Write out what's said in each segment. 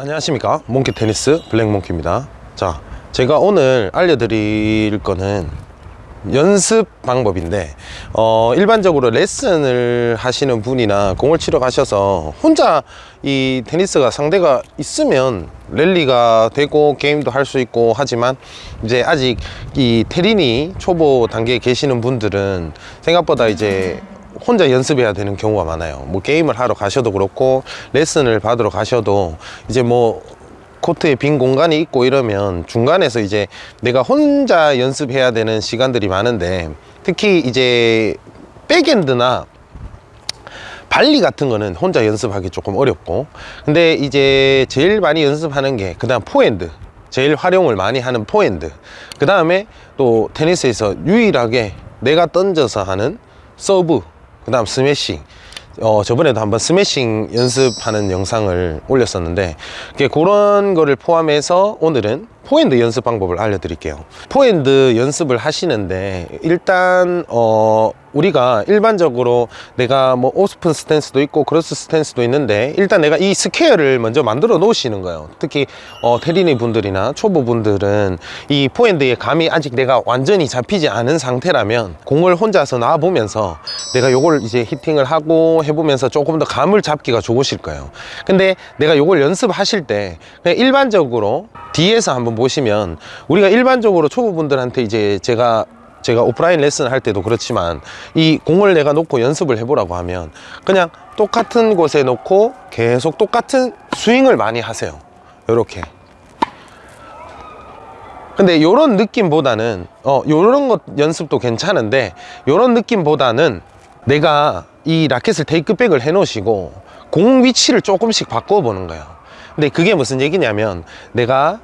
안녕하십니까? 몽키 테니스 블랙몽키입니다. 자 제가 오늘 알려드릴 거는 연습 방법인데 어, 일반적으로 레슨을 하시는 분이나 공을 치러 가셔서 혼자 이 테니스가 상대가 있으면 랠리가 되고 게임도 할 수 있고 하지만 이제 아직 이 테린이 초보 단계에 계시는 분들은 생각보다 이제 혼자 연습해야 되는 경우가 많아요. 뭐 게임을 하러 가셔도 그렇고 레슨을 받으러 가셔도 이제 뭐 코트에 빈 공간이 있고 이러면 중간에서 이제 내가 혼자 연습해야 되는 시간들이 많은데 특히 이제 백핸드나 발리 같은 거는 혼자 연습하기 조금 어렵고. 근데 이제 제일 많이 연습하는 게 그 다음 포핸드 제일 활용을 많이 하는 포핸드. 그 다음에 또 테니스에서 유일하게 내가 던져서 하는 서브 그 다음 스매싱. 어, 저번에도 한번 스매싱 연습하는 영상을 올렸었는데 이렇게 그런 거를 포함해서 오늘은 포핸드 연습 방법을 알려드릴게요. 포핸드 연습을 하시는데 일단 어, 우리가 일반적으로 내가 뭐 오픈 스탠스도 있고 크로스 스탠스도 있는데 일단 내가 이 square를 먼저 만들어 놓으시는 거예요. 특히 어, 테린이 분들이나 초보 분들은 이 포핸드의 감이 아직 내가 완전히 잡히지 않은 상태라면 공을 혼자서 놔 보면서 내가 요걸 이제 히팅을 하고 해보면서 조금 더 감을 잡기가 좋으실 거예요. 근데 내가 요걸 연습하실 때 그냥 일반적으로 뒤에서 한번 보시면 우리가 일반적으로 초보분들한테 이제 제가 제가 오프라인 레슨 할 때도 그렇지만 이 공을 내가 놓고 연습을 해보라고 하면 그냥 똑같은 곳에 놓고 계속 똑같은 스윙을 많이 하세요. 이렇게. 근데 요런 느낌보다는 어 요런 것 연습도 괜찮은데 요런 느낌보다는 내가 이 라켓을 테이크백을 해 놓으시고 공 위치를 조금씩 바꿔 보는 거예요. 근데 그게 무슨 얘기냐면 내가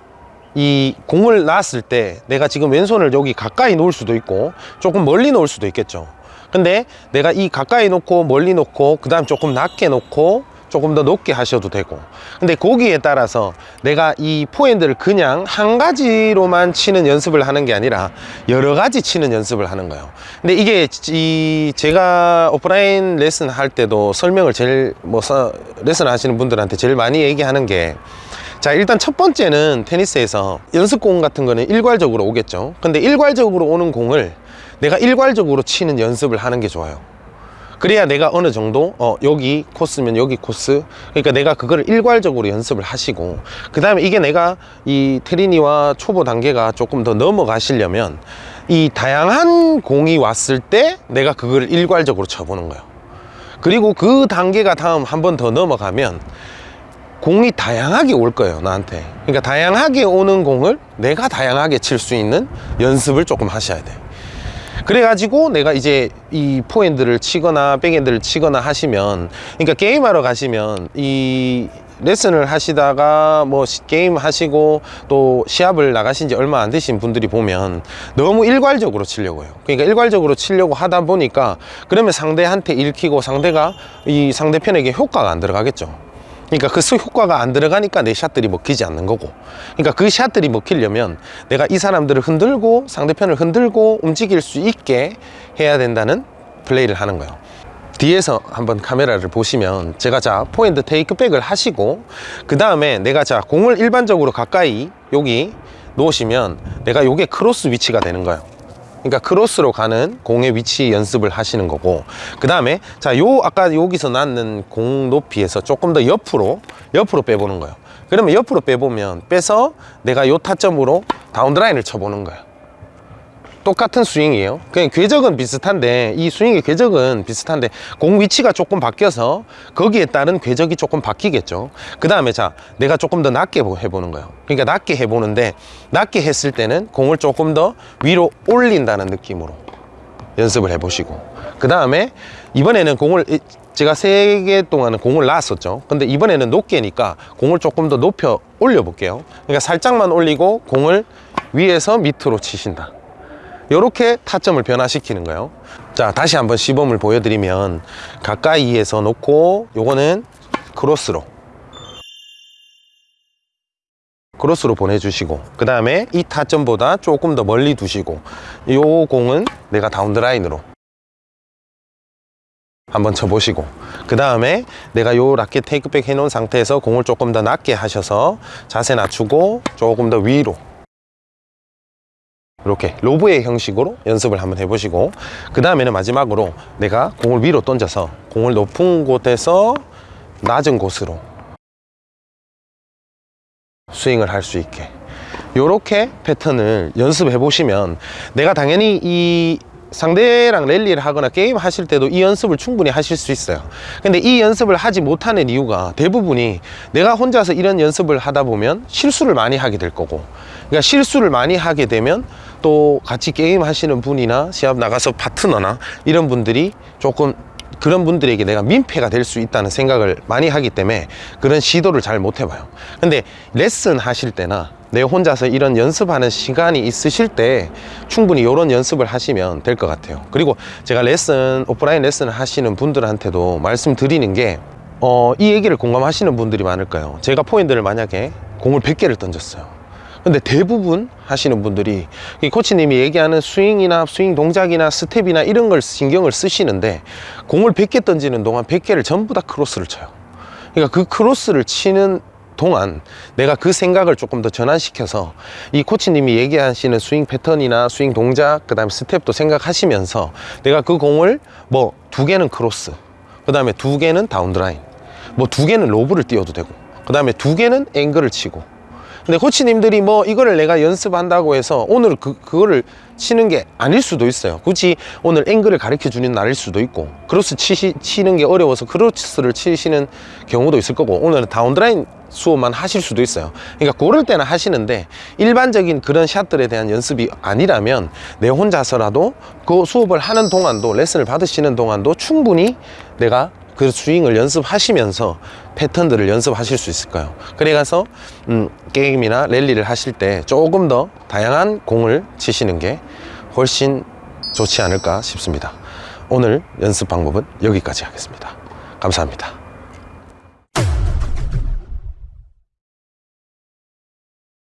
이 공을 놨을 때 내가 지금 왼손을 여기 가까이 놓을 수도 있고 조금 멀리 놓을 수도 있겠죠. 근데 내가 이 가까이 놓고 멀리 놓고 그 다음 조금 낮게 놓고 조금 더 높게 하셔도 되고. 근데 거기에 따라서 내가 이 포핸드를 그냥 한 가지로만 치는 연습을 하는 게 아니라 여러 가지 치는 연습을 하는 거예요. 근데 이게 이 제가 오프라인 레슨 할 때도 설명을 제일 뭐 레슨 하시는 분들한테 제일 많이 얘기하는 게 자 일단 첫 번째는 테니스에서 연습공 같은 거는 일괄적으로 오겠죠. 근데 일괄적으로 오는 공을 내가 일괄적으로 치는 연습을 하는 게 좋아요. 그래야 내가 어느 정도 어 여기 코스면 여기 코스. 그러니까 내가 그거를 일괄적으로 연습을 하시고 그 다음에 이게 내가 이 테리니와 초보 단계가 조금 더 넘어가시려면 이 다양한 공이 왔을 때 내가 그걸 일괄적으로 쳐보는 거예요. 그리고 그 단계가 다음 한 번 더 넘어가면 공이 다양하게 올 거예요 나한테. 그러니까 다양하게 오는 공을 내가 다양하게 칠 수 있는 연습을 조금 하셔야 돼요 그래가지고 내가 이제 이 포핸드를 치거나 백핸드를 치거나 하시면 그러니까 게임하러 가시면 이 레슨을 하시다가 뭐 게임 하시고 또 시합을 나가신 지 얼마 안 되신 분들이 보면 너무 일괄적으로 치려고 해요. 그러니까 일괄적으로 치려고 하다 보니까 그러면 상대한테 읽히고 상대가 이 상대편에게 효과가 안 들어가겠죠 그러니까 그 효과가 안 들어가니까 내 샷들이 먹히지 않는 거고. 그러니까 그 샷들이 먹히려면 내가 이 사람들을 흔들고 상대편을 흔들고 움직일 수 있게 해야 된다는 플레이를 하는 거예요. 뒤에서 한번 카메라를 보시면 제가 자 포핸드 테이크백을 하시고 그 다음에 내가 자 공을 일반적으로 가까이 여기 놓으시면 내가 요게 크로스 위치가 되는 거예요 그러니까 크로스로 가는 공의 위치 연습을 하시는 거고 그 다음에 자 요 아까 여기서 놓는 공 높이에서 조금 더 옆으로 옆으로 빼보는 거예요. 그러면 옆으로 빼보면 빼서 내가 요 타점으로 down the line을 쳐보는 거예요 똑같은 스윙이에요. 그냥 궤적은 비슷한데 이 스윙의 궤적은 비슷한데 공 위치가 조금 바뀌어서 거기에 따른 궤적이 조금 바뀌겠죠. 그 다음에 자 내가 조금 더 낮게 해보는 거예요. 그러니까 낮게 해보는데 낮게 했을 때는 공을 조금 더 위로 올린다는 느낌으로 연습을 해보시고. 그 다음에 이번에는 공을 제가 세 개 동안은 공을 놨었죠. 근데 이번에는 높게니까 공을 조금 더 높여 올려 볼게요. 그러니까 살짝만 올리고 공을 위에서 밑으로 치신다 이렇게 타점을 변화시키는 거예요? 자 다시 한번 시범을 보여드리면 가까이에서 놓고 요거는 크로스로. 크로스로 보내주시고 그 다음에 이 타점보다 조금 더 멀리 두시고 요 공은 내가 다운드라인으로 한번 쳐보시고 그 다음에 내가 요 라켓 테이크백 해놓은 상태에서 공을 조금 더 낮게 하셔서 자세 낮추고 조금 더 위로 이렇게 로브의 형식으로 연습을 한번 해보시고 그 다음에는 마지막으로 내가 공을 위로 던져서 공을 높은 곳에서 낮은 곳으로 스윙을 할 수 있게. 요렇게 패턴을 연습해 보시면 내가 당연히 이 상대랑 랠리를 하거나 게임 하실 때도 이 연습을 충분히 하실 수 있어요. 근데 이 연습을 하지 못하는 이유가 대부분이 내가 혼자서 이런 연습을 하다 보면 실수를 많이 하게 될 거고 그러니까 실수를 많이 하게 되면 또 같이 게임 하시는 분이나 시합 나가서 파트너나 이런 분들이 조금 그런 분들에게 내가 민폐가 될 수 있다는 생각을 많이 하기 때문에 그런 시도를 잘 못 해봐요. 근데 레슨 하실 때나 내 혼자서 이런 연습하는 시간이 있으실 때 충분히 이런 연습을 하시면 될 것 같아요. 그리고 제가 레슨 오프라인 레슨을 하시는 분들한테도 말씀드리는 게 어, 이 얘기를 공감하시는 분들이 많을 거예요? 제가 포인트를 만약에 공을 100개를 던졌어요 근데 대부분 하시는 분들이 이 코치님이 얘기하는 스윙이나 스윙 동작이나 스텝이나 이런 걸 신경을 쓰시는데 공을 100개 던지는 동안 100개를 전부 다 크로스를 쳐요. 그러니까 그 크로스를 치는 동안 내가 그 생각을 조금 더 전환시켜서 이 코치님이 얘기하시는 스윙 패턴이나 스윙 동작 그 다음에 스텝도 생각하시면서 내가 그 공을 뭐 두 개는 크로스 그 다음에 두 개는 down the line 뭐 두 개는 로브를 띄워도 되고 그 다음에 두 개는 앵글을 치고 근데 코치님들이 뭐 이거를 내가 연습한다고 해서 오늘 그, 그거를 치는 게 아닐 수도 있어요. 굳이 오늘 앵글을 가르쳐 주는 날일 수도 있고 크로스 치시, 치는 게 어려워서 크로스를 치시는 경우도 있을 거고 오늘은 down the line 수업만 하실 수도 있어요. 그러니까 그럴 때는 하시는데 일반적인 그런 샷들에 대한 연습이 아니라면 내 혼자서라도 그 수업을 하는 동안도 레슨을 받으시는 동안도 충분히 내가 그 스윙을 연습하시면서 패턴들을 연습하실 수 있을 거예요? 그래가서 음, 게임이나 랠리를 하실 때 조금 더 다양한 공을 치시는 게 훨씬 좋지 않을까 싶습니다. 오늘 연습 방법은 여기까지 하겠습니다. 감사합니다